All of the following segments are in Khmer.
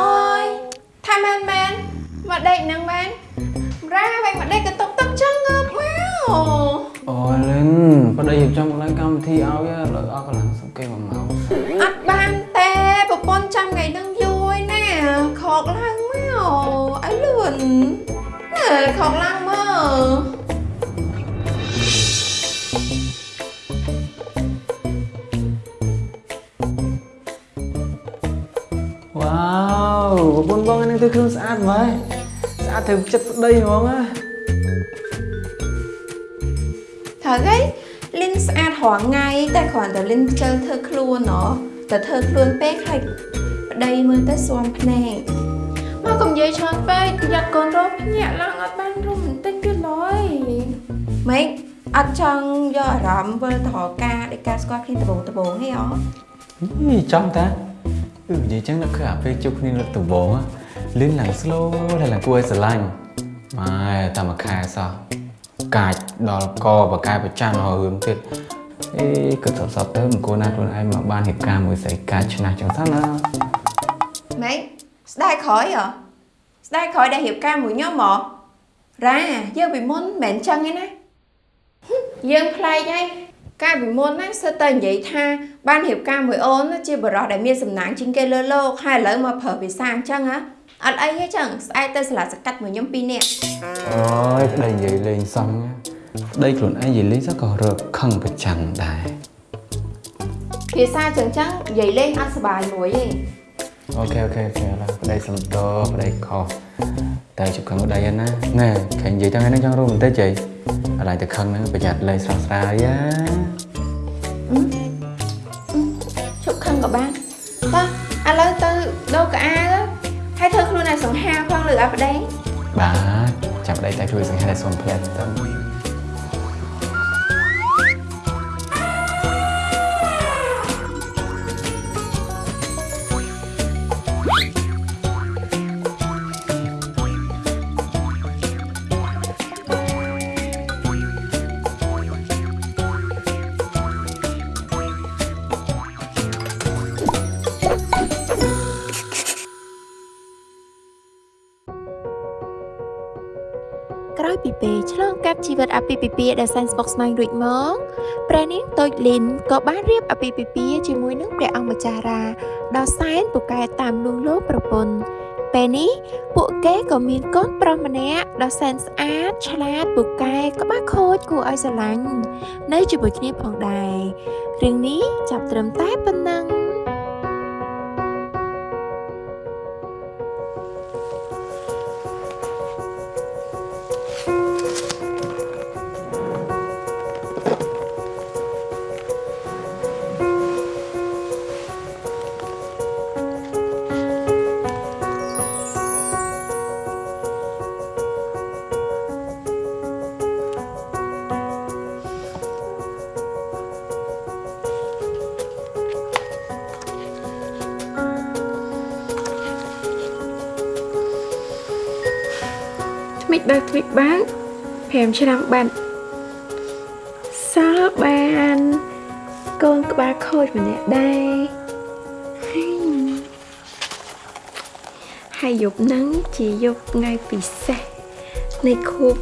អូយថាមែនមែនមកដេកហ្នឹងមែនរ៉ាវិញមកដេកកតុកទឹកចឹងងើបមកអូលិនប្តីរៀបចំកន្លែងកម្មវិធីឲ្យលើអស់កន្លងសង្កេតមួយម៉ោងអត់បានទេប្រពន្ធចាំថ្ងៃហ្នឹងយូរឯណាខកឡើងមកឲ្យលឿនណែខកឡើងមក ប្រពន្ធបងហ្នឹងទៅខ្លួនស្អាតម៉េចស្អាតទៅចិត្តប្តីហ្មងណាត្រូវហីលិនស្អាតរាល់ថ្ងៃតែគ្រាន់តែលិនខ្ជិលធ្វើខ្លួនហ៎តែធ្វើខ្លួនពេកហើយប្តីមើលទៅស្វាំភ្នែកមកកុំនិយាយច្រើនពេកប្រយ័ត្នកូនរោភ្ញាក់ឡើងអត់បានរំបន្តិចទៀតឡើយម៉េចអត់ចង់យកអារម្មណ៍វិលទៅរកការដោយការស្គាល់គ្នាដបងដបងហីអហីចំតាអឺនិយាយចឹងដល់គឺអាពេលជួបគ្នាលើកដំបូង លិនឡើង slow ហើយឡើងគួរឲ្យស្រឡាញ់ម៉ែតែមួយខែសោះកាចដល់កបកាយប្រចាំរហរឿងទៀតអេគិតសតទៅមិនគួរណាខ្លួនឯងមកបានហេតុការណ៍មួយស្អីកាចឆ្នះចឹងសិនណាម៉េចស្ដាយក្រោយហ៎ស្ដាយក្រោយដែលរៀបការមួយខ្ញុំហ៎រ៉ាយើងពីមុនមិនមែនចឹងទេណាហឹមយើងប្លែកហើយកាលពីមុនណាសិតតែនិយាយថាបានរៀបការមួយអូនណាជាបរិសដែលមានសំណាងជាងគេលើលោកហើយឥឡូវមកប្រើភាសាអញ្ចឹងហ៎ អត់អីទេចឹងស្អែកទៅស្លាសកាត់មួយខ្ញុំពីរនាក់អូយប្តីនិយាយលេងសងណាប្តីខ្លួនឯងនិយាយលេងសោះក៏រកខឹងប្រចាំដែរភាសាចឹងចឹងនិយាយលេងអត់សុបាយមួយទេ Okay okay okay ឥឡូវប្តីសុំទោសប្តីខុសតែជប់ខឹងប្តីហ្នឹងណាណែខែនិយាយទៅថ្ងៃហ្នឹងចង់រួមបន្តិចហីឥឡូវទៅខឹងហ្នឹងប្រយ័ត្នលេងស្រស់ស្រាយយ៉ាជប់ខឹងក៏បានតោះឥឡូវទៅដូរកៅអៅហើយធ្វើខ្លួនឲ្យ សង្ហាផងលើឲ្យប្តីបាទចាប់ប្តីតែជួយសង្ហេរសុំផ្លែទៅ ជីវិតអាពាហ៍ពិពាហ៍ដែលសែនស្មុគស្មាញរួចមកព្រះនាងតូចលីនក៏បានរៀបអាពាហ៍ពិពាហ៍ជាមួយនឹងព្រះអង្គម្ចាស់រាដ៏សែនពូកែតាមលួងលោមប្រពន្ធពេលនេះពួកគេក៏មានកូនប្រុសម្នាក់ដ៏សែនស្អាតឆ្លាតពូកែក្បាច់ខូចគួរឲ្យស្រឡាញ់នៅជាមួយគ្នាផងដែររឿងនេះចាប់ត្រឹមតែប៉ុណ្ណឹង ថ្មិចបើថ្មិចបើ5ឆ្នាំបាត់សល់បានកូនក្បាលខូចម្នាក់ដែរហើយហើយយប់ហ្នឹងជាយប់ថ្ងៃពិសេសនៃខួប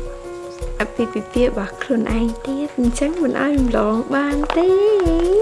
អភិពិពាហ៍របស់ខ្លួនឯងទៀតអញ្ចឹងមិនឲ្យរំលងបានទេ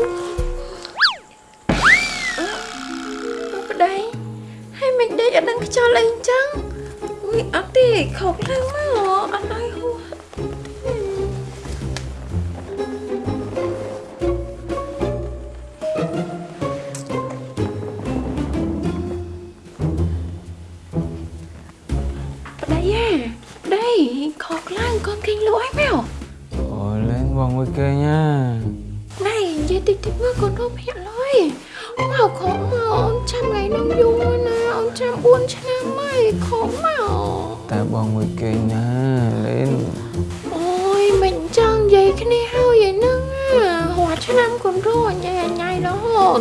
ឆ្នាំកូនរស់ញ៉ៃញ៉ៃរហូត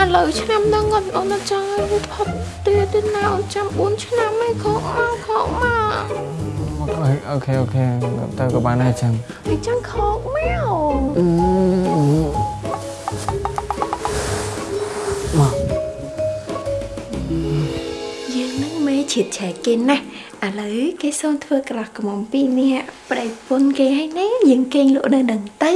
ឥឡូវឆ្នាំដល់គាត់អូនអត់ចង់ឲ្យវាផុតទៀតទេណាអូនចាំ4ឆ្នាំឯងខកមកខកមកអូខេអូខេទៅក៏បានដែរចាំអញ្ចឹងខកមកមកយើងនឹងមេឈិតឆែកគេណាស់ឥឡូវគេសូមធ្វើក្រោះកំមពីរនេះប្រៃពុនគេហើយណាយើងគេងលក់នៅនឹងទៅ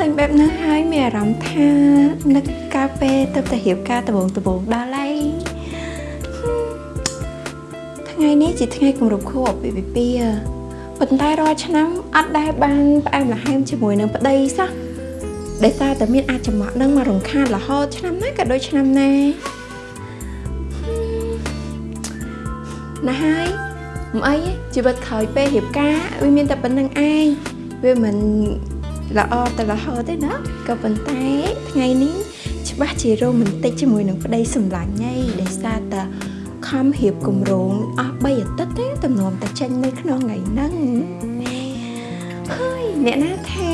ឃើញបែបហ្នឹងហើយមានអារម្មណ៍ថានឹកកាហ្វេទៅតែរៀបការដំបងដំបងដល់ហើយថ្ងៃនេះជាថ្ងៃគម្រប់ខួបអាពាហ៍ពិពាហ៍ប៉ុន្តែរាល់ឆ្នាំអត់ដែលបានផ្អែមល្ហែមជាមួយនឹងប្តីសោះដោយសារតែមានអាចចំអកនឹងមករំខានរហូតឆ្នាំណាក៏ដូចឆ្នាំណាណាហើយមិនអីទេជីវិតក្រោយពេលរៀបការវាមានតែប៉ុណ្្នឹងឯងវាមិន ល្អទៅរហូតទេណាក៏ប៉ុន្តែថ្ងៃនេះច្បាស់ជារ៉ូមែនទិកជាមួយនឹងប្តីសម្លាញ់ហីដោយសារតែខំរៀបគម្រោងអស់3អាទិត្យទេទំនំតែចេញនៅក្នុងថ្ងៃហ្នឹងហើយអ្នកណាថា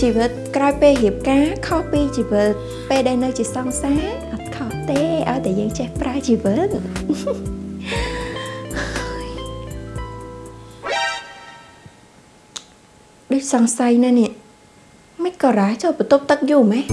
ជីវិតក្រោយពេលរៀបការខុសពីជីវិតពេលដែលនៅជាសង្សារអត់ខុសទេឲ្យតែយើងចេះប្រើជីវិតដូចសង្ស័យណាស់នេះមិន ក៏រ៉ាចូលបន្ទប់ទឹកយូរម៉េះ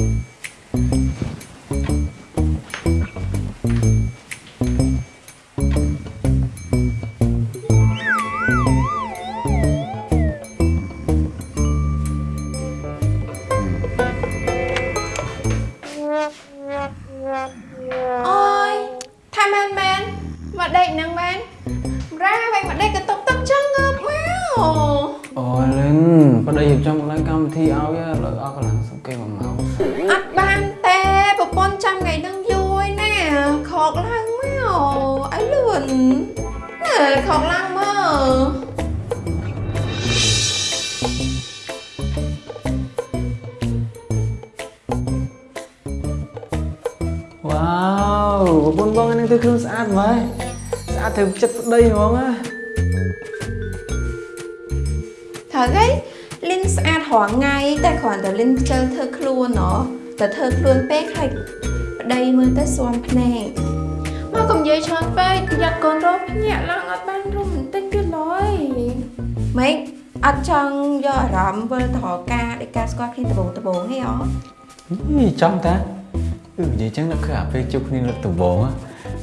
តែធ្វើខ្លួនពេកហើយប្តីមើលទៅស្វាំភ្នែកមកកុំនិយាយច្រើនពេកប្រយ័ត្នកូនរោភ្ញាក់ឡើងអត់បានរំបន្តិចទៀតឡើយម៉េចអត់ចង់យកអារម្មណ៍វិលទៅរកការដោយការស្គាល់គ្នាដបងដបងហីអហីចំតាអឺនិយាយចឹងដល់គឺអាពេលជួបគ្នាលើកដំបូងណា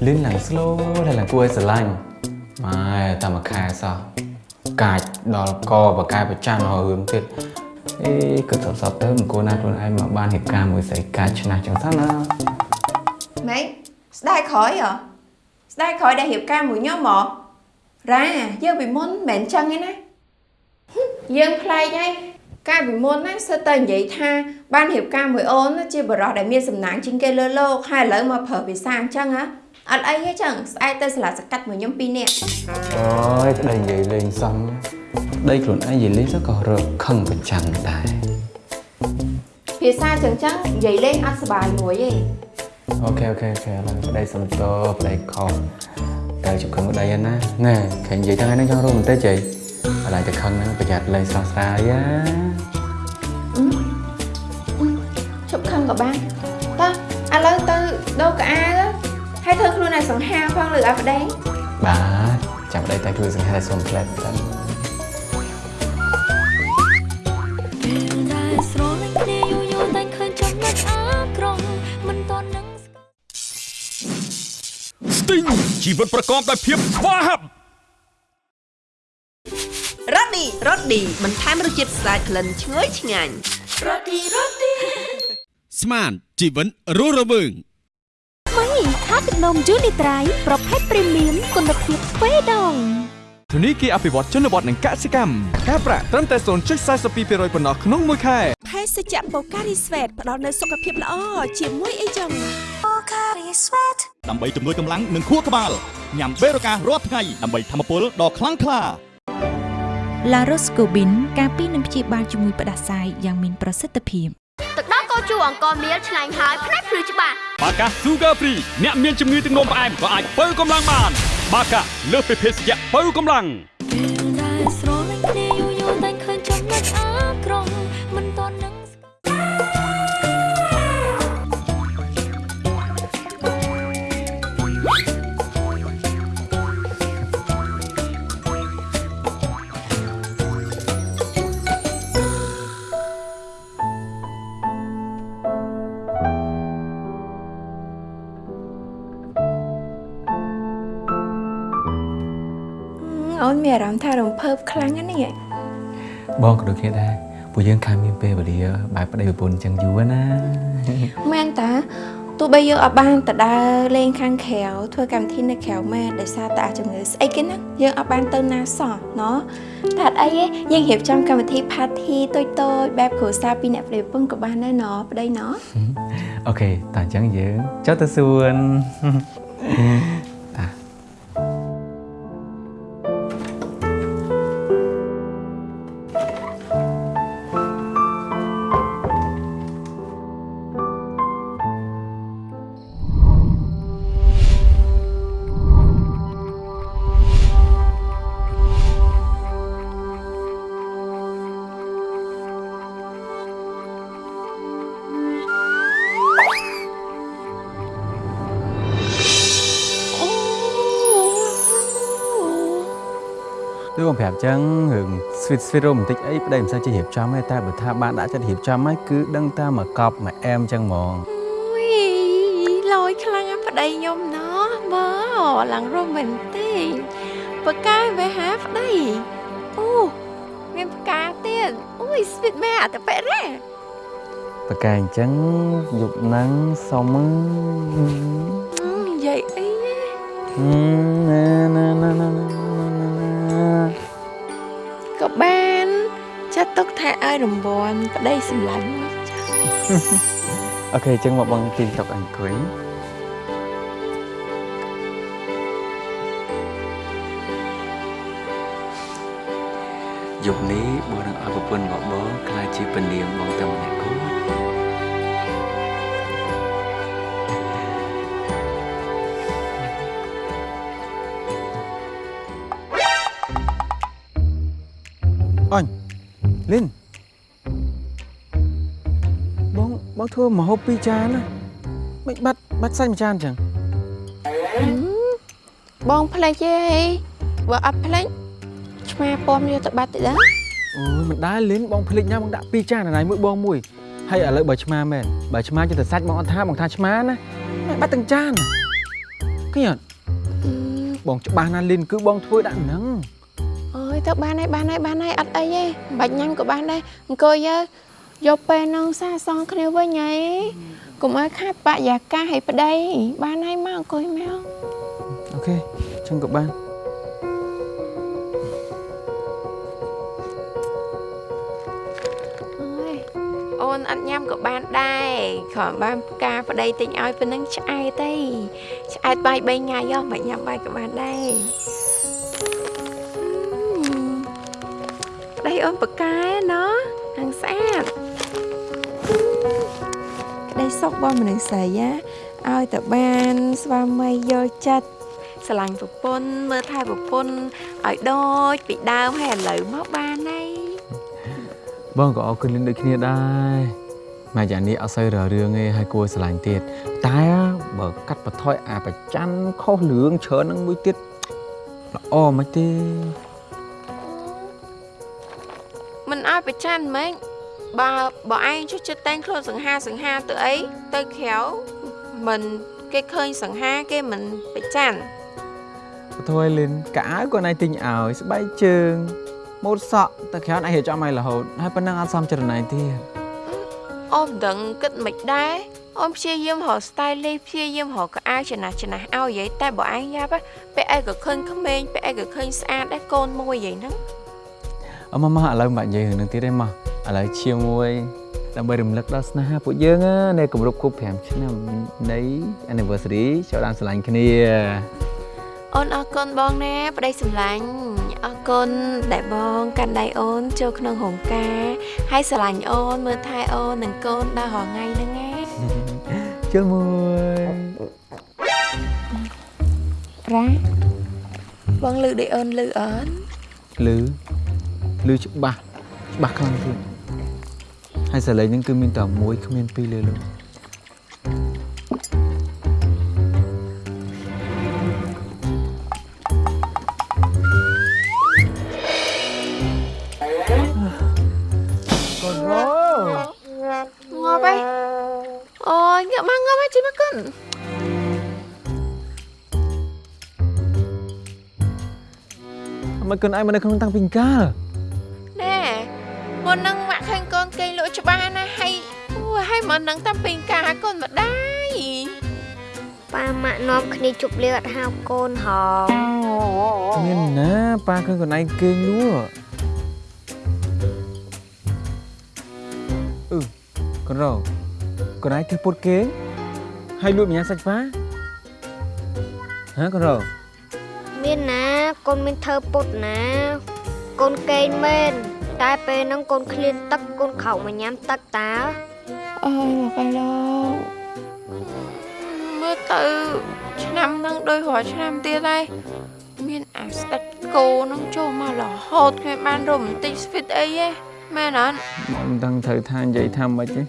លឿនឡើង slow ហើយឡើងគួរឲ្យស្រឡាញ់ម៉ែតែមួយខែសោះកាចដល់កបកាយប្រចាំរហរឿងទៀត អេគិតសតទៅមិនគួរណាខ្លួនឯងមកបានហេតុការណ៍មួយស្អីកាចឆ្នះចឹងសិនណាម៉េចស្ដាយក្រោយហ៎ស្ដាយក្រោយដែលរៀបការមួយខ្ញុំហ៎រ៉ាយើងពីមុនមិនមែនចឹងទេណាហឹមយើងប្លែកហើយកាលពីមុនណាសិតតែនិយាយថាបានរៀបការមួយអូនណាជាបរិះដែលមានសំណាងជាងគេលើលោកហើយឥឡូវមកប្រើភាសាអញ្ចឹងហ៎អត់អីទេចឹងស្អែកទៅស្លាសកាត់មួយខ្ញុំពីរនាក់អូយប្តីនិយាយលេងសំ ប្តីខ្លួនឯងនិយាយលេងសោះក៏រកខឹងប្រចាំដែរភាសាចឹងចឹងនិយាយលេងអត់សុបាយមួយទេ Okay okay okay ឥឡូវប្តីសុំទោសប្តីខុសតែជប់ខឹងប្តីហ្នឹងណាណែខែនិយាយទាំងហ្នឹងចង់រួមបន្តិចហីឥឡូវតែខឹងហ្នឹងប្រយ័ត្នលេងស្រស់ស្រាយណាជប់ខឹងក៏បានតោះឥឡូវទៅដូរកៅអៅហើយធ្វើខ្លួនឲ្យសង្ហាផងលើឲ្យប្តីបាទចាំប្តីតែជួយសង្ហែសុំផ្លែតទៅពេល ជីវិតប្រកបដោយភាពស្វាហាប់រ៉ូឌីរ៉ូឌីបន្ថែមរសជាតិស្អាតក្លិនឈ្ងុយឆ្ងាញ់ស្មានជីវិតរស់រវើងថ្មីខាទឹកនំយូនីត្រៃប្រភេទព្រីមៀមគុណភាពទ្វេដងធនីគារអភិវឌ្ឍជនបទនិងកសិកម្មការប្រាក់ត្រឹមតែ0.42%ប៉ុណ្ណោះក្នុងមួយខែភេសជ្ជៈបូការីស្វេតផ្ដល់នូវសុខភាពល្អជាមួយអីចឹង ដើម្បីជំនួយកម្លាំងនិងខួរក្បាលញ៉ាំបេរូការរាល់ថ្ងៃដើម្បីធម្មពលដ៏ខ្លាំងក្លា La Roscobin ការពីនឹងព្យាបាលជំងឺផ្ដាសាយយ៉ាងមានប្រសិទ្ធភាពទឹកដោះគោជូរអង្គមៀលឆ្ងាញ់ហើយផ្នែកភ្លឺច្បាស់បាកា Sugar Free អ្នកមានជំងឺទឹកនោមផ្អែមក៏អាចបើកម្លាំងបាន បាកាលើសពីភេសជ្ជៈបើកម្លាំងពេលដែលស្រលាញ់គ្នាយូរ អូនមានអារម្មណ៍ថារំភើបខ្លាំងណាស់នេះបងក៏ដូចគ្នាដែរពួកយើងខានមានពេលវេលាបែបប្តីប្រពន្ធអញ្ចឹងយូរណាមែនតាទោះបីយើងអត់បានទៅដើរលេងខាងក្រៅធ្វើកម្មវិធីនៅក្រៅមែនដោយសារតែអាចជំងឺស្អីគេហ្នឹងយើងអត់បានទៅណាសោះណោះតែអត់អីទេយើងរៀបចំកម្មវិធី party តូចតូចៗបែបគ្រួសារពីអ្នកប្តីប្រពន្ធក៏បានដែរណោះប្តីណោះអូខេតើអញ្ចឹងយើងចុះទៅសួន ដូចបងប្រាប់អញ្ចឹងរឿង sweet sweet romantic អីប្តីមិនសូវចេះរៀបចំទេតែបើថាបានដាក់ចិត្តរៀបចំហើយគឺដឹងតែមកកប់មកអែមអញ្ចឹងហ្មងអុយលយខ្លាំងណាស់ប្តីខ្ញុំណោះមើលឡើងរ៉ូមែនទិកបកកាយវេហាប្តីអូមានផ្កាទៀតអូយស្វីតមែនអត់ទៅប៉ែរ៉ាប្រកែអញ្ចឹងយប់ហ្នឹងសុំនិយាយអីណាណាណាណាណាក៏ បានចាត់ទុកថាឲ្យរង្វាន់ប្តីសម្លាញ់មួយចាអូខេអញ្ចឹងមកបងទីតុកអង្គុយយប់នេះបងនឹងឲ្យប្រពន្ធរបស់បងក្លាយជាពនាមបង អញលីនបងបងធ្វើម្ហូបពីរចានណាមិនបាត់បាត់សាច់មួយចានអញ្ចឹងបងផ្លេចទេបើអត់ផ្លេចឆ្មាពំយកទៅបាត់តិចដែរអូយមិនដែរលីនបងភ្លេចញ៉ាំបងដាក់ពីរចានណៃមួយបងមួយហើយឥឡូវបើឆ្មាមែនបើឆ្មាចិត្តតែសាច់បងអត់ថាបងថាឆ្មាណាមិនបាត់ទាំងចានឃើញអត់បងច្បាស់ណាស់លីនគឺបងធ្វើដាក់ហ្នឹងអើ យទៅបានហើយបានហើយបានហើយអត់អីទេមិនបាច់ញ៉ាំក៏បានដែរអង្គុយយើយកពេលហ្នឹងសាសងគ្នាវិញហើយកុំឲ្យខាតបរិយាកាសឲ្យប្តីបានហើយមកអង្គុយមកអូខេអញ្ចឹងក៏បានអើយអូនអត់ញ៉ាំក៏បានដែរគ្រាន់បានផ្កាប្តីទិញឲ្យប៉ុណ្ណឹងឆ្អែតទេឆ្អែតបាយ3ថ្ងៃហ៎មិនញ៉ាំបាយក៏បានដែរ ប្តីអូនប្រកែណោះហាងស្អាតក្តីសុខបងមនុស្សស្រីណាឲ្យតែបាន ស្វាមីយល់ចិត្តស្រឡាញ់ប្រពន្ធមើលថែប្រពន្ធឲ្យដូចពីដើមហើយឥឡូវមកបានហើយបងក៏អរគុណលីនដូចគ្នាដែរមកយ៉ាងនេះអត់សូវររឿងទេហើយគួរស្រឡាញ់ទៀតតែបើកាត់បន្ថយអាប្រច័នខុសរឿងច្រើនហ្នឹងមួយទៀតល្អមិនទេ ប្រច័នហ្មងបើបើឯងចុះចិត្តតែងខ្លួនសង្ហាសង្ហាទៅអីទៅក្រៅមិនគេឃើញសង្ហាគេមិនប្រច័នពធយលិនកៅអៅក៏ណៃទិញឲ្យស្បែកជើងម៉ូតសក់តែក្រោយឯងរៀបចំឲ្យរហូតហើយប៉ុណ្ណឹងអត់សមចិត្តណៃទៀតអូនមិនដឹងគិតមិនដែរអូនព្យាយាមរក stylist ព្យាយាមរកកៅអៅចំណាស់ចំណាស់ឲ្យយាយតែបើឯងយ៉ាប់ពេលឯងក៏ឃើញក្មេងពេលឯងក៏ឃើញស្អាតដែរកូនមួយយាយហ្នឹង អមមកឥឡូវមិនបាច់និយាយរឿងនឹងទៀតទេមកឥឡូវជាមួយដើម្បីរំលឹកដល់ស្នេហាពួកយើងណានៃគម្រប់គ្រប់5ឆ្នាំនៃ anniversary ចូលតាមស្រឡាញ់គ្នាអូនអរគុណបងណាប្តីសម្លាញ់អអរគុណដែលបងកាន់ដៃអូនចូលក្នុងរោងការហើយស្រឡាញ់អូនមើលថែអូននិងកូនដល់រាល់ថ្ងៃហ្នឹងណាជើមួយរ៉ាបងលឺដូចអូនលឺអត់លឺ លឺច្បាស់ច្បាស់ខ្លាំងទៀតហើយសលេងហ្នឹងគឺមានតែមួយគ្មានពីរលើលោកងាប់ហើយអូយងាប់មកងាប់ហើយជីមកគុណមិនគុនឯងមកនៅក្នុងតាំងពីកាលណែ មុននឹងម៉ាក់ឃើញកូនគេងលក់ច្បាស់ណាហើយអូយហើយមុននឹងតាំងពីការកូនម្ដាយប៉ាម៉ាក់នាំគ្នាជប់លៀអត់ហៅកូនហងមានណាប៉ាឃើញកូនឯងគេងលក់អឺកូនរោកូនឯងធ្វើពុតគេងហើយលក់ម្យ៉ាងសាច់ប៉ាហ៎កូនរោមានណាកូនមានធ្វើពុតណា កូនកេងមែន តែពេលហ្នឹងកូនឃ្លានទឹកកូនខោកមកញ៉ាំទឹកតាអើយមកឯលោកមើលទៅឆ្នាំហ្នឹងដូចរាល់ឆ្នាំទៀតហើយមានអាស្ដេចគោហ្នឹងចូលមករហូតគ្មានបានរ៉ូមែនទិកស្វីតអីទេមែនអត់មិនដឹងត្រូវថានិយាយថាម៉េចទេ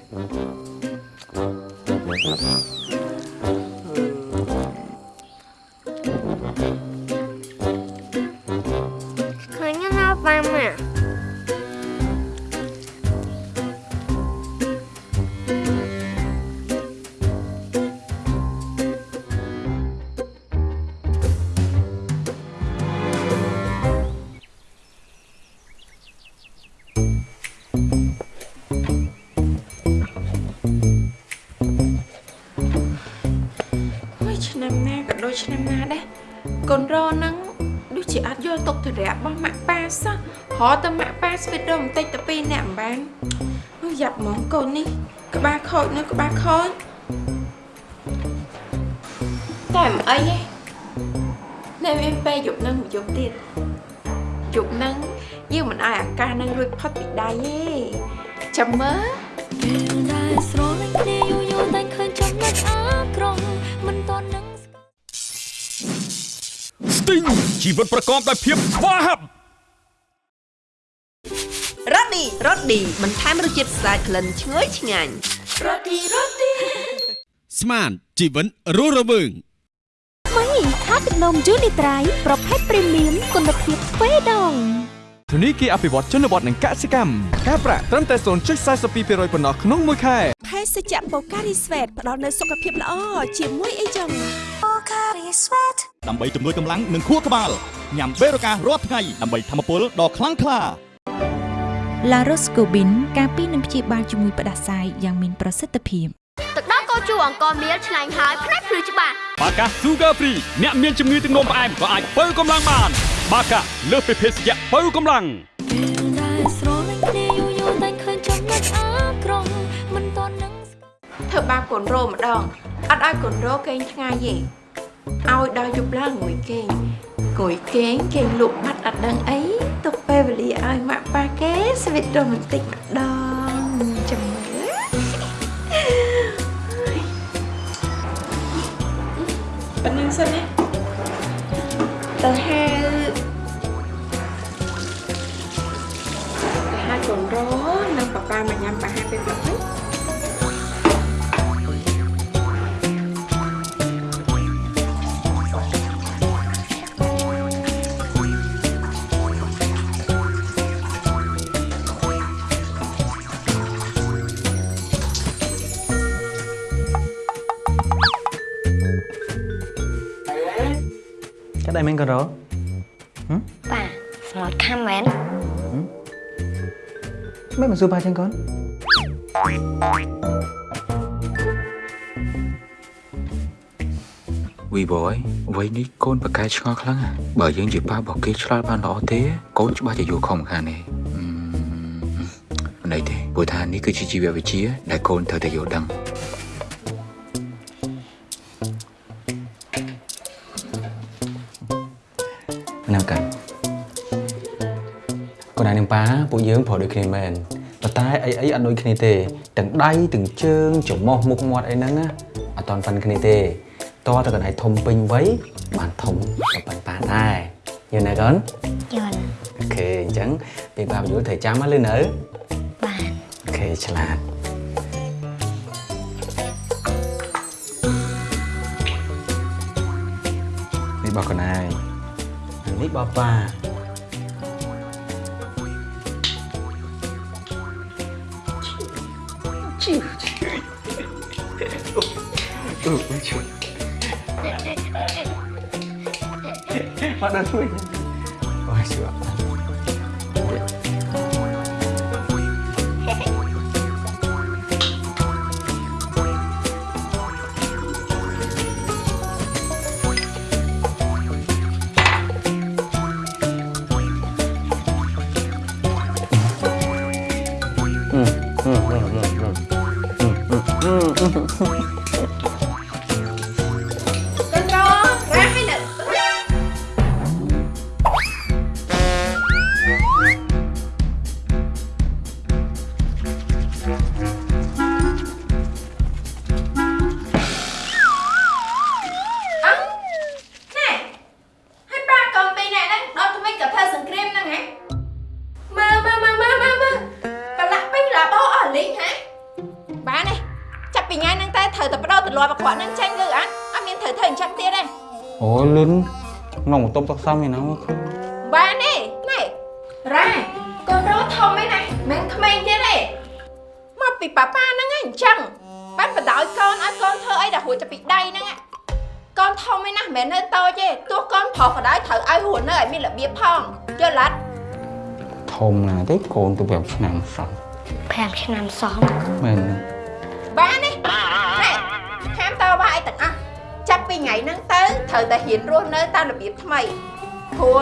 រហទៅម៉ាក់ប៉ាស្វីតរបន្តិចទៅពីរអ្នកអំបានអូយយ៉ាប់ហ្មងកូននេះ ក្បាលខូចនៅក្បាលខូចតែមិនអីទេនៅមានពេលយប់នឹងមួយយប់ទៀតយប់នឹងយើងមិនឲ្យអាកាសនឹងរួចផុតពីដៃទេចាំមើលពេលដែលស្រលាញ់គ្នាយូរយូរតែឃើញចំណុចអាក្រក់មិនតន់នឹងស្ទីងជីវិតប្រកបដោយភាពស្វាហាប់ ឌីរ៉ូឌីបន្ថែមរសជាតិស្អាតក្លិនឈ្ងុយឆ្ងាញ់ស្មានជីវិតរស់រវើងថ្មីថាទឹកនំយូនីត្រៃប្រភេទព្រីមៀមគុណភាពទ្វេដងធនីគារអភិវឌ្ឍជនបទនិងកសិកម្មការប្រាក់ត្រឹមតែ0.42%ប៉ុណ្ណោះក្នុងមួយខែភេសជ្ជៈបូការីស្វេតផ្ដល់នូវសុខភាពល្អជាមួយអីចឹងដើម្បីជំនួយកម្លាំងនិងខួរក្បាលញ៉ាំបេរូការរាល់ថ្ងៃដើម្បីធម្មពលដ៏ខ្លាំងក្លា ឡារ៉ូស្កូប៊ីនការពីនឹងព្យាបាលជំងឺផ្ដាសាយយ៉ាងមានប្រសិទ្ធភាពទឹកដោះគោជូរអង្គមៀលឆ្ងាញ់ហើយផ្នែកភ្លឺច្បាស់បាកា Sugar Free អ្នកមានជំងឺទឹកនោមផ្អែមក៏អាចបើកម្លាំងបាន បាកាលើសពីភេសជ្ជៈបើកម្លាំងពេលដែលស្រលាញ់គ្នាយូរយូរតែឃើញចំណុចអាក្រក់មិនតន់នឹងធ្វើបាបកូនរោម្ដងអត់ឲ្យកូនរោគេងឆ្ងាយទេឲ្យដល់យប់ឡើងងួយគេងងួយគេងគេងលក់បាត់អត់ដឹងអីទុកពេលវេលា ឲ្យម៉ាក់ប៉ាគេស្វីតរ៉ូមែនទិកម្ដងចាំមើលប៉ុណ្្នឹងសិនណាទៅហៅទៅហៅកូនរោនិងប៉ាប៉ាមកញ៉ាំបាហាពេលព្រឹកហ្នឹ មែនកូនរោប៉ាស្លូតខាំមែនមិនមកសួរប៉ាចឹងកូនវីបយវ័យនេះកូនប្រកែកឆ្ងល់ខ្លាំងណាស់បើយើងជាប៉ារបស់គេឆ្លើយបានល្អទេកូនច្បាស់ជាយល់ខុសមកខាងនេះអឺមិនអីទេព្រោះថានេះគឺជាជីវវិទ្យាដែលកូនត្រូវតែយល់ដឹង ណាកាន់ណែនឹងប៉ាពួកយើងប្រដូចគ្នាមែនប៉ុន្តែអីអីអត់ដូចគ្នាទេទាំងដៃទាំងជើងច្រមុះមុខមាត់អីហ្នឹងណាអត់តន់ប៉ុនគ្នាទេតើតើកណ្ដៃធំពេញវ័យបានធំក៏ប៉ុនប៉ាដែរយល់ណាកូនយល់អូខេអញ្ចឹងពេលប៉ាបញ្យល់ត្រូវចាំមកលឺនៅបានអូខេឆ្លាតនេះបោះកូនឯង នេះបោះប៉ា Mana tu? Wah, 嗯 ទប់តុកសំឯណាមកឃើញបានទេណែរ៉ាកូនរោធំឯណាមិនក្មេងទៀតទេមកពីប៉ាប៉ាហ្នឹងឯងអញ្ចឹងបានបដ ாய் កូនឲ្យកូនធ្វើអីដែលរួចទៅពីដៃហ្នឹងឯងកូនធំឯណាមិនមែននៅតូចទេទោះកូនប្រុសក៏ដោយត្រូវឲ្យរស់នៅឲ្យមានរបៀបផងយល់អត់ធំណាស់ទេកូនទៅ5ឆ្នាំសោះ5ឆ្នាំសោះមែនទេ ត្រូវតែហ៊ានរស់នៅតាមរបៀបថ្មីព្រោះ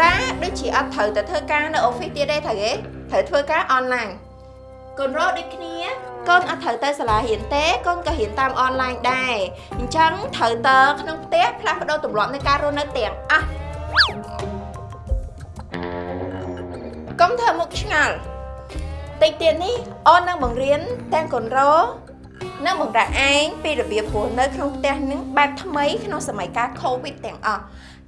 រ៉ាដូចជាអត់ត្រូវតែធ្វើការនៅ office ទៀតទេត្រូវទេត្រូវធ្វើការ online កូនរកដូចគ្នាកូនអត់ត្រូវទៅសាលារៀនទេកូនក៏រៀនតាមអនឡាញដែរអញ្ចឹងត្រូវតើក្នុងផ្ទះផ្លាស់ប្ដូរទម្លាប់នៃការរស់នៅទាំងអស់កុំធ្វើមុខឆ្ងល់តិចទៀតនេះអូននឹងបង្រៀនទាំងកូនរក និងបង្រៀនឯងពីរបៀបរស់នៅក្នុងផ្ទះនឹងបែបថ្មីក្នុងសម័យកាល COVID ទាំងអស់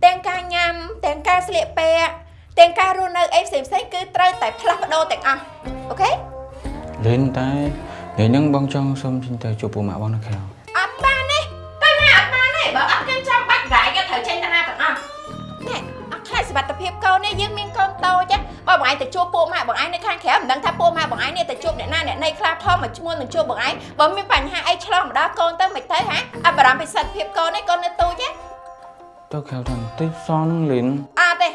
ទាំងការញ៉ាំទាំងការស្លៀកពាក់ទាំងការរស់នៅអីផ្សេងៗគឺត្រូវតែផ្លាស់ប្ដូរទាំងអស់អូខេលឿនតែថ្ងៃហ្នឹងបងចង់សុំចេញទៅជួបពូម៉ាក់បងនៅក្រៅអត់បានទេទៅណាអត់បានទេបើអត់គេចាំបាច់រាយគេត្រូវចេញទៅណាទាំងអស់ណែអត់ខ្លាច សុវត្ថិភាពកូននេះយើងមានកូនតូចទេបើបងឯងទៅជួបពួកម៉ាក់បងឯងនៅខាងក្រៅមិនដឹងថាពួកម៉ាក់បងឯងនេះទៅជួបអ្នកណាអ្នកណីខ្លះផងមកឈ្មោះនឹងជួបបងឯងបើមានបញ្ហាអីឆ្លងម្ដងកូនទៅមិនទៅហាអត់បារម្ភពីសុខភាពកូនទេកូននៅទូចទេទៅក្រៅថាបន្តិចសនលឿនអត់ទេ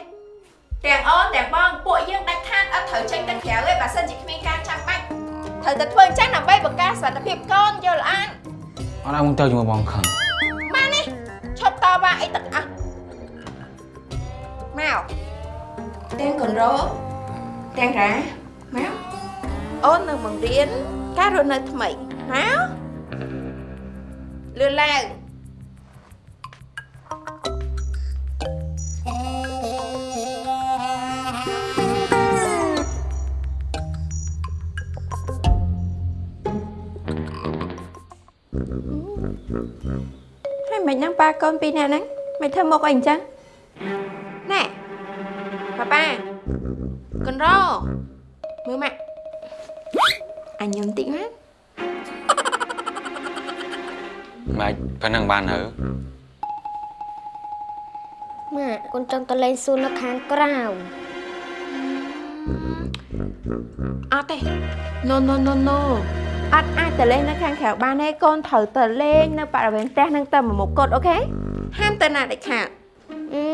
ទាំងអូនទាំងបងពួកយើងដាច់ខាតអត់ត្រូវចេញទៅក្រៅទេបើសិនជាគ្មានការចាំបាច់ត្រូវតែធ្វើអញ្ចឹងដើម្បីបង្ការសុខភាពកូនយល់អត់អត់ឲ្យមកទៅជាមួយបងខឹងបាននេះឈប់តវ៉ាអីទាំងអស់ មកទាំងកូនរោទាំងរ៉ាមកអូននឹងបង្រៀនការរស់នៅថ្មីមកលឿនឡើងហើយមិនហ្នឹងប៉ាកូនពីរនាក់ហ្នឹងមិនធ្វើមុខអីអញ្ចឹងណែ ប៉ាប៉ាកូនរោមើលម៉ាក់អញញឹមតិចណាម៉េចប៉ុណ្ណឹងបានហើយម៉ាក់កូនចង់ទៅលេងសួននៅខាងក្រៅអត់ទេ no no no no អត់អាចទៅលេងនៅខាងក្រៅបានទេកូនត្រូវទៅលេងនៅបរិវេណផ្ទះហ្នឹងទៅមួយមុខកូនអូខេហាមទៅណាដាច់ខាត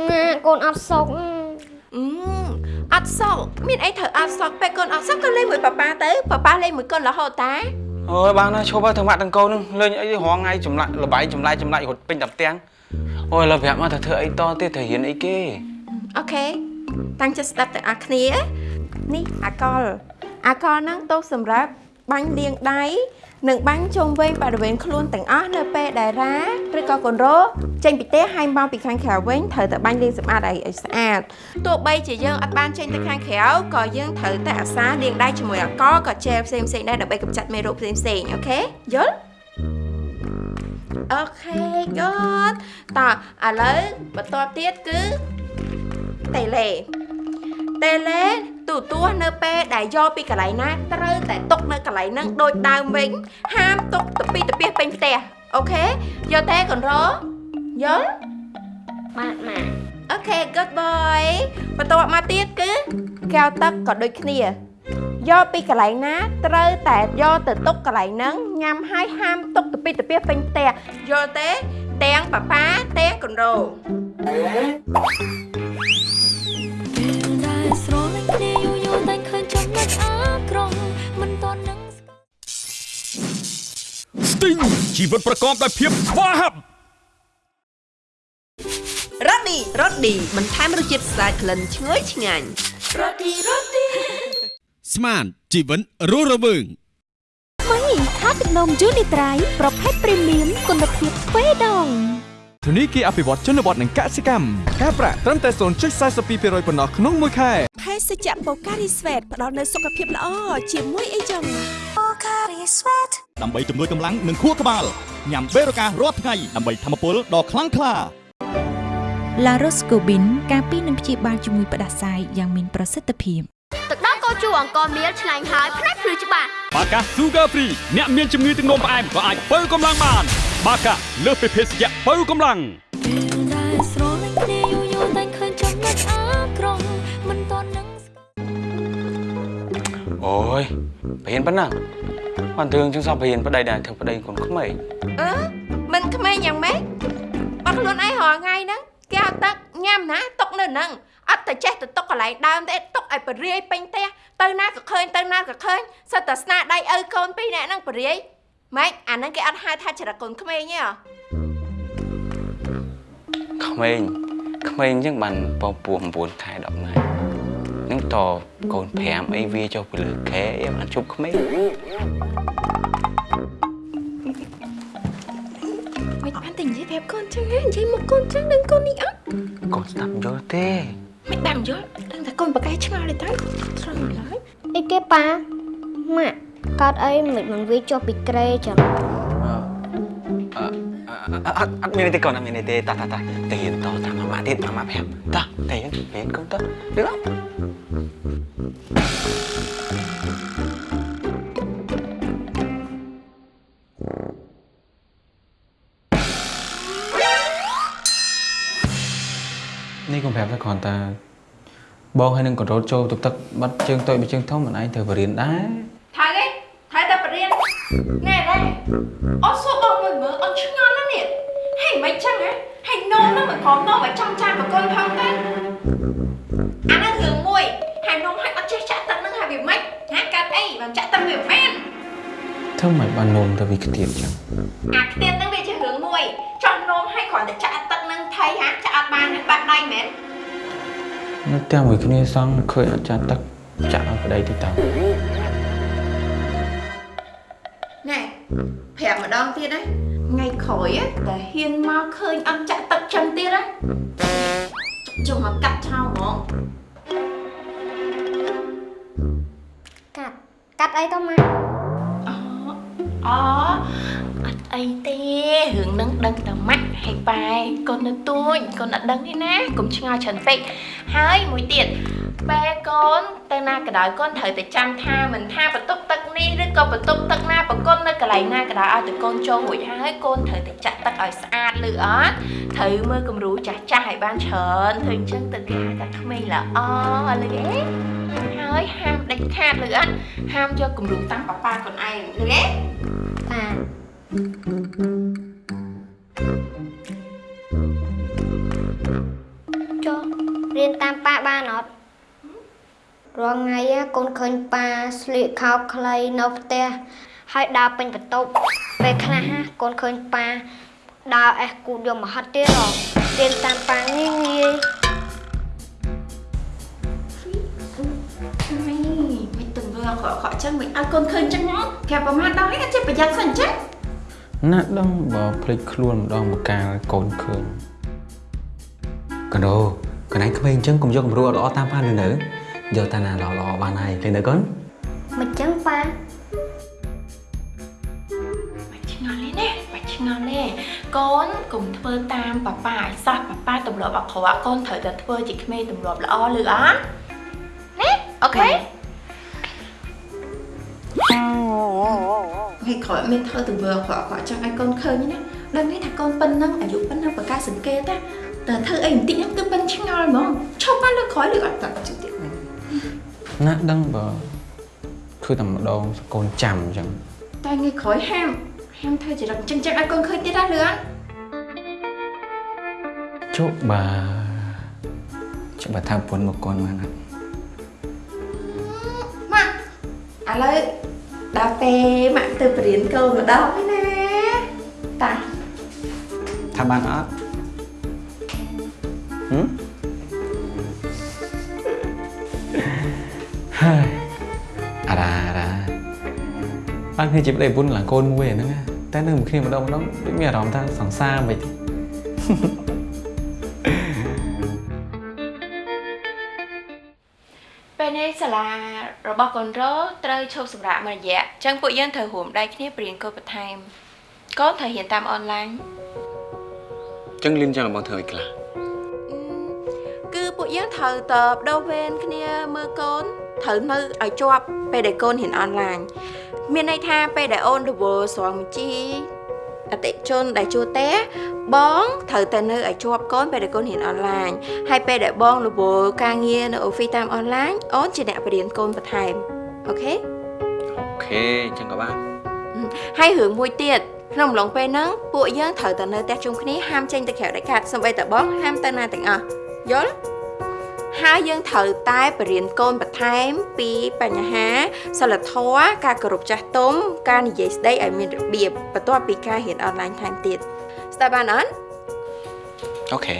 ម៉ាក់កូនអត់សុខ អឺអត់សក់មានអីត្រូវអត់សក់ពេលកូនអត់សក់ក៏លេងមួយប៉ាប៉ាទៅប៉ាប៉ាលេងមួយកូនរហូតតាអូយបានហើយឈប់ហើយទាំងម៉ាក់ទាំងកូននឹងលេងអីរងថ្ងៃចម្លាក់លបាយចម្លាយចម្លាយរត់ពេញតែផ្ទាំងអូយឥឡូវប្រាប់មកទៅធ្វើអីតទៀតត្រូវរៀនអីគេអូខេតាំងចិត្តស្ដាប់ទាំងអស់គ្នានេះអាកលអាកលហ្នឹងទៅសម្រាប់បាញ់លាងដៃ នឹងបាញ់ជុំវិញបរិវេណខ្លួនទាំងអស់នៅពេលដែលរ៉ាឬក៏កូនរ៉ូចេញពីផ្ទះហើយមកពីខាងក្រៅវិញត្រូវតែបាញ់លាងសម្អាតឲ្យឲ្យស្អាតទោះបីជាយើងអត់បានចេញទៅខាងក្រៅក៏យើងត្រូវតែអាសាលាងដៃជាមួយអាល់កុលក៏ជែលផ្សេងផ្សេងៗដែរដើម្បីកម្ចាត់មេរោគផ្សេងផ្សេងៗអូខេយល់អូខេយល់តោះឥឡូវបន្ទាប់ទៀតគឺតេឡេតេឡេ ទូទាស់នៅពេលដែលយកពីកន្លែងណាត្រូវតែទុកនៅកន្លែងហ្នឹងដូចដើមវិញហាមទុកទៅពីទៅពីពេញផ្ទះអូខេយកទេកូនរ៉ូយល់បាទម៉ាក់អូខេ good boy បន្ទាប់មកទៀតគឺកែវទឹកក៏ដូចគ្នាយកពីកន្លែងណាត្រូវតែយកទៅទុកកន្លែងហ្នឹងញ៉ាំហើយហាមទុកទៅពីទៅពីពេញផ្ទះយល់ទេទាំងប៉ាប៉ាទាំងកូនរ៉ូ ពេលដែលស្រលាញ់គ្នាយូរយូរតែឃើញចំណុចអាក្រក់មិនតន់នឹងស្ទីងជីវិតប្រកបដោយភាពស្វាហាប់រ៉ូឌីរ៉ូឌីបន្ថែមរសជាតិស្អាតក្លិនឈ្ងុយឆ្ងាញ់ស្មានជីវិតរស់រវើងថ្មីថាទឹកនំយូនីត្រៃប្រភេទព្រីមៀមគុណភាពទ្វេដង ធនីគារអភិវឌ្ឍជនបទនិងកសិកម្មការប្រាក់ត្រឹមតែ0.42%ប៉ុណ្ណោះក្នុងមួយខែភេសជ្ជៈបូការីស្វេតផ្ដល់នូវសុខភាពល្អជាមួយអីចឹងដើម្បីជំនួយកម្លាំងនិងខួរក្បាលញ៉ាំបេរូការរាល់ថ្ងៃដើម្បីធម្មពលដ៏ខ្លាំងក្លាឡារ៉ូស្កូប៊ីនការពីនឹងព្យាបាលជំងឺផ្ដាសាយយ៉ាងមានប្រសិទ្ធភាពទឹកដោះគោជូរអង្គមៀលឆ្ងាញ់ហើយផ្នែកភ្លឺច្បាស់បាកា Sugar Free អ្នកមានជំងឺទឹកនោមផ្អែមក៏អាចបើកម្លាំងបាន បាកាលើសពីភេសជ្ជៈបើកម្លាំងពេលដែលស្រលាញ់គ្នាយូរយូរតែឃើញចំណុចអាក្រក់មិនតន់នឹងអូយបរៀនប៉ុណ្ណាបានទឿងជាងសោះបរៀនប្តីដែរធ្វើប្តីកូនក្មេងអឺមិនក្មេងយ៉ាងម៉េចបាត់ខ្លួនឯងរាល់ថ្ងៃហ្នឹងកែវទឹកញ៉ាំណាទុកនៅហ្នឹងអត់តែចេះទៅទុកកន្លែងដើមទេទុកឲ្យបរិយាយពេញផ្ទះទៅណាក៏ឃើញទៅណាក៏ឃើញសិតតែស្នាដៃឪកូនពីរនាក់ហ្នឹងបរិយាយ ម៉េចអាហ្នឹងគេអត់ហៅថាចរិតកូនក្មេងទេហ៎ក្មេងក្មេងអញ្ចឹងបានពពោះ9ខែ10ថ្ងៃនឹងតកូន5អីវាចុះពីលើខែអីបានជប់ក្មេងមិនបានតែនិយាយប្រាប់កូនចឹងហ៎និយាយមកកូនចឹងនឹងកូននេះអត់កូនស្ដាប់យល់ទេមិនបានយល់ដឹងតែកូនបកែឆ្ងល់ទេទៅស្រង់ឡើយអីគេប៉ាម៉ាក់ កើតអីមិនមិនវាចុះពីក្រេចឹងអត់អត់មានទេកូនអត់មានទេតាតាតាតែរៀនតតាមម៉ាម៉ាទៀតម៉ាម៉ាប្រាប់តាតែរៀនរៀនកូនតដឹងអត់នេះកុំប្រាប់តែគ្រាន់តែបងហើយនឹងកូនរត់ចូលទឹកទឹកបាត់ជើងតូចមួយជើងធំមិនឯងត្រូវបរៀនដែរ ថៃទេថៃតែបរៀនណែណែអត់សួរបងមើលមើលអត់ឆ្ងល់ណាស់នេះហេមិនចឹងហ៎ហេនោមហ្នឹងមិនខំនោមឲ្យចំចានបកូនផងទៅអាហ្នឹងរឿងមួយហើយនោមឲ្យអត់ចេះចាក់ទឹកហ្នឹងហើយវាមិនហាកាត់អីបានចាក់ទឹកវាមិនមែនធ្វើមិនបាននោមទៅវាខ្ទៀតចឹងអាខ្ទៀតហ្នឹងវាជារឿងមួយចង់នោមឲ្យគ្រាន់តែចាក់ទឹកហ្នឹងថៃហាចាក់អត់បានបាត់ដៃមែននៅផ្ទះមួយគ្នាសងឃើញអត់ចាក់ទឹកចាក់ឲ្យប្តីទៅតើណែ ប្រាប់ម្ដងទៀតណាថ្ងៃក្រោយ á តែហ៊ានមកឃើញអត់ចាក់ទឹកចឹងទៀតណាចុះមកកាត់ឆោហ្មងកាត់កាត់អីទៅម៉ាក់អូអូអត់អីទេរឿងហ្នឹងដឹងតែម៉ាក់ហើយប៉ែកូននៅទួញកូនអត់ដឹងទេណាកុំឆ្ងល់ច្រើនពេកហើយមួយទៀត បែកូនទៅណាក៏ដោយកូនត្រូវតែចាំថាមិនថាបន្ទប់ទឹកនេះឬក៏បន្ទប់ទឹកណាប្រកូននៅកន្លែងណាក៏ដោយឲ្យតែកូនចូលរួចហើយកូនត្រូវតែចាក់ទឹកឲ្យស្អាតឬអត់ត្រូវមើលគំរូចាស់ចាស់ឲ្យបានច្រើនធ្វើអញ្ចឹងទៅគេហៅថាក្មេងល្អលឺទេហើយហាមដាច់ខាតឬអត់ហាមយកគំរូតាមប៉ាប៉ាខ្លួនឯងលឺទេប៉ាចុះរៀនតាមប៉ាបានអត់ រាល់ថ្ងៃ á កូនឃើញប៉ាស្លៀកខោខ្លីនៅផ្ទះហើយដើរពេញបន្ទប់ពេលខ្លះណាកូនឃើញប៉ាដើរអេសគូតយកមកហិតទៀតហ៎រៀនតាមប៉ាងាយងាយ Mày, mày từng vừa khỏi ក់ខកចឹងមិនឲ្យកូនឃើញចឹងមកប្រាប់ប្រមាណដល់ហើយចេះប្រយ័ត្នសិនចឹងណាស់ដឹងបើភ្លេចខ្លួនម្ដងមកកាលកូនឃើញកណ្ដោកណៃក្មេងអញ្ចឹងកុំយកគំរូអត់ល្អតាមប៉ាលឺនៅ យកតាណាល្អល្អបានហើយលឺនៅកូនមិនចឹងប៉ាបាច់ឆ្ងល់ទេណាបាច់ឆ្ងល់ទេកូនកុំធ្វើតាមប៉ាប៉ាឲ្យសោះប៉ាប៉ាទម្លាប់អាក្រក់កូនត្រូវតែធ្វើជាក្មេងទម្លាប់ល្អលឺអត់ណាអូខេហេក្រោយមានធ្វើទង្វើអាក្រក់អាក្រក់ចឹងឲ្យកូនឃើញណាដឹងទេថាកូនប៉ុណ្ណឹងអាយុប៉ុណ្ណឹងប្រកាសសង្កេតណាតែធ្វើអីបន្តិចហ្នឹងគឺមិនឆ្ងល់ហ្មងឈប់មកលើក្រោយលើអត់តើជិះទៀត ណាស់ដឹងបើធ្វើតែម្ដងកូនចាំអញ្ចឹងតែថ្ងៃក្រោយហាមហាមធ្វើចរិតចឹងចឹងឲ្យកូនឃើញទៀតណាលឿនជប់បើច្បាស់ថាប្រពន្ធមកកូនមកណាម៉ាក់ឥឡូវដល់ពេលម៉ាក់ទៅបរៀនកូនម្ដងហើយណាតាថាបានអត់ហឹម អារ៉ាអារ៉ាបានគ្នាជាប្តីប្រពន្ធឡើងកូនមួយអាហ្នឹងណាតែនៅមួយគ្នាម្ដងម្ដងដូចមានអារម្មណ៍ថាសង្សារមិនទេពេលនេះសាលារបស់កូនរោត្រូវឈប់សម្រាកមួយរយៈអញ្ចឹងពួកយើងត្រូវរួមដៃគ្នាបរៀនកូនបន្ថែមកូនត្រូវរៀនតាមអនឡាញចឹងលឿនចឹងបងធ្វើឲ្យខ្លះគឺពួកយើងត្រូវតបដោះវេនគ្នាមើលកូន ត្រូវនៅឲ្យជាប់ពេលដែលកូនរៀនអនឡាញមានន័យថាពេលដែលអូនរវល់ស្រង់បញ្ជីអតិថិជនដែលជួលទេបងត្រូវតែនៅឲ្យជាប់កូនពេលដែលកូនរៀនអនឡាញហើយពេលដែលបងរវល់ការងារនៅ office តាមអនឡាញអូនជាអ្នកបរៀនកូនបន្ថែមអូខេអូខេចឹងក៏បានហើយរឿងមួយទៀតក្នុងអំឡុងពេលហ្នឹងពួកយើងត្រូវតែនៅផ្ទះជុំគ្នាហាមចេញទៅក្រៅដាច់ខាតសូម្បីតែបងហាមទៅណាទាំងអស់យល់ ហើយយើងត្រូវតែបរៀនកូនបន្ថែមពីបញ្ហាសិលធម៌ការគោរពចាស់ទុំការនិយាយស្ដីឲ្យមានរបៀបបន្ទាប់ពីការរៀនអនឡាញថែមទៀតស្ដាប់បានអត់អូខេ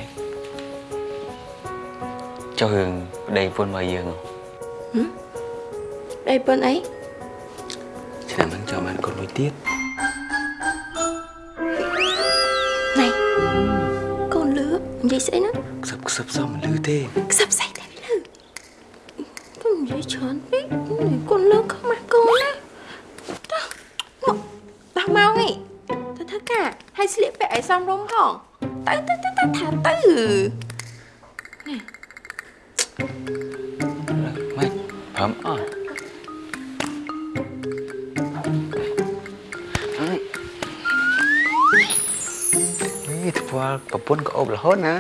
ចុះរឿងប្តីប្រពន្ធមកយើងហ៎ដៃប៉ុនអីឆ្នាំហ្នឹងចាំបានកូនមួយទៀតណៃកូនលឿនិយាយស្អីហ្នឹង ខ្សឹបខ្សឹបសមមិនលឺទេខ្សឹបស្អីតែលឿកូននិយាយច្រើនពេកកូនលឿខ្មាស់កូនណាតោះមកដល់មកហីទៅធ្វើការហើយស្លៀកពាក់ឲ្យសមរម្យផងទៅទៅទៅទៅថាទៅម៉េចព្រមអត់នេះធ្វើប្រពន្ធក៏អប់រហូតណា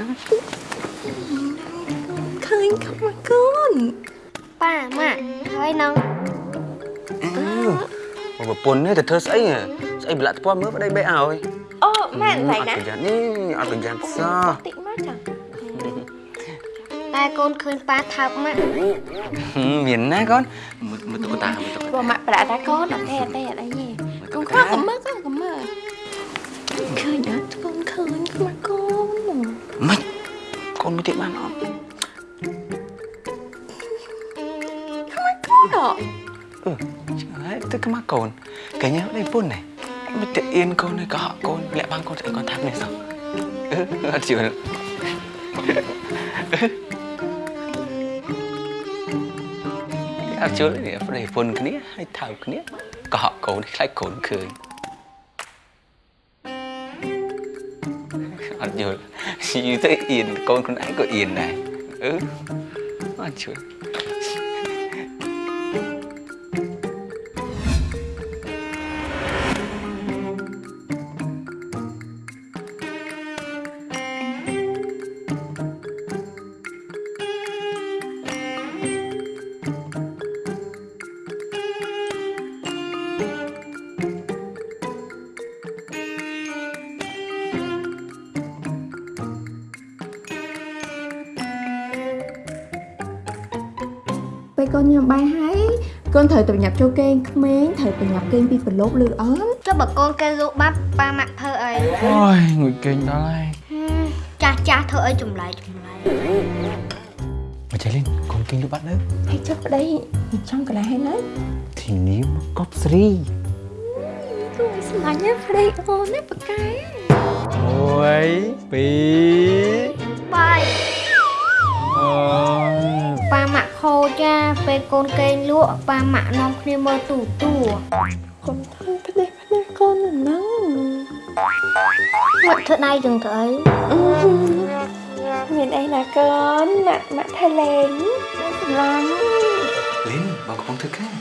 ឃើញខ្មាស់កូនប៉ាម៉ាក់ហើយនឹងអឺប្រពន្ធនេះទៅធ្វើស្អីហ៎ស្អីប្រឡាក់ថ្ពាល់មើលប្តីបេឲ្យអូម៉ែណៃអត់ណាប្រយ័ត្ននេះអត់ប្រយ័ត្នសោះតិចមកចាតែកូនឃើញប៉ាថើបម៉ាក់ហឹមមានណាកូនមើលមើលតុក្កតាមើលតុក្កតាបើម៉ាក់ប្រាក់តាកូនអត់ទេអត់ទេអត់អីទេកូនខ្វះកុំមើលកូនកុំមើលឃើញអត់កូនឃើញខ្មាស់កូនម៉េចកូនមួយទៀតបានអត់ ងហើយទៅខ្មាស់កូនកញ្ញាប្តីប្រពន្ធនេះមិនទៅអៀនកូននេះក៏ហក់កូនលាក់បានកូនស្អីកូនថាប់នេះសោះអឺអត់ជឿអត់ជឿនេះប្តីប្រពន្ធគ្នាហើយថើបគ្នាក៏ហក់កូនខ្លាចកូនឃើញអត់យល់យូរទៅអៀនកូនខ្លួនឯងក៏អៀនដែរអឺអត់ជឿពេ កូនត្រូវតែប្រញាប់ចូលគេងក្មេងត្រូវប្រញាប់គេងពីប្រឡូកលឺអត់ចុះបើកូនគេលក់បាត់ប៉ាម៉ាក់ធ្វើអីអូយងុយគេងដល់ហើយចាស់ចាស់ធ្វើអីចម្លែកចម្លែកមកអញ្ចឹងលីនកូនគេងលុបបាត់នៅហើយចុះប្តីចង់កន្លែងហើយណាធីនីមកកប់ស្រីគួរស្លាញ់ណាប្តីអូនណាប៉កែមួយពី ពេលកូនកេងលក់ប៉ាម៉ាក់នាំគ្នាមើលទូទួកុំធ្វើប្តីប្តីកូនហ្នឹងមកធ្វើដៃចឹងទៅអីមានអីណាកូនម៉ាក់ម៉ាក់ថៃលេងសម្លាញ់លីនបងកំពុងធ្វើការ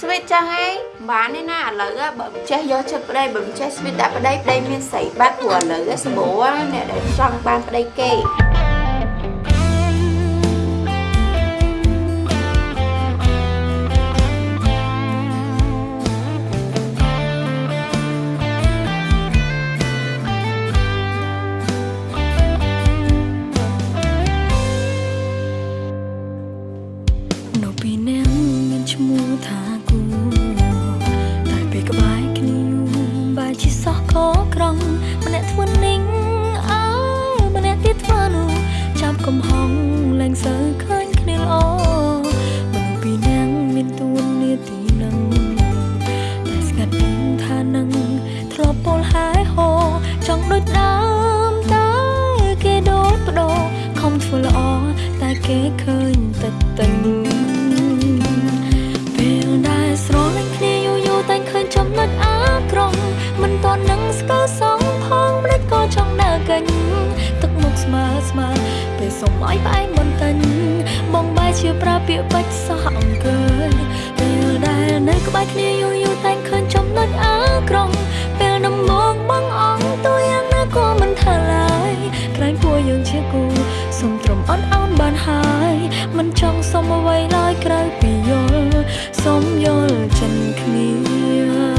ស្វីតចឹងឯងបានទេណាឥឡូវ á បើមិនចេះយកចិត្តប្តីបើមិនចេះស្វីតដាក់ប្តីប្តីមានស្រីបាត់ព្រោះឥឡូវ á សម្បូរណាអ្នកដែលចង់បានប្តីគេ សុំឲ្យផ្អែកមិនទិញបងបែរជាប្រើពាក្យបាច់សោះអង្គើយពេលដែលនៅក្បែរគ្នាយូរយូរតែឃើញចំណុចអាក្រង់ពេលដំមកបងអងទូយ៉ាងណាក៏មិនថាឡើយក្រែងពួកយើងជាគូសុំត្រឹមអត់អោនបានហើយមិនចង់សុំអ្វីឡើយក្រៅពីយល់សុំយល់ចិនគ្នានៅ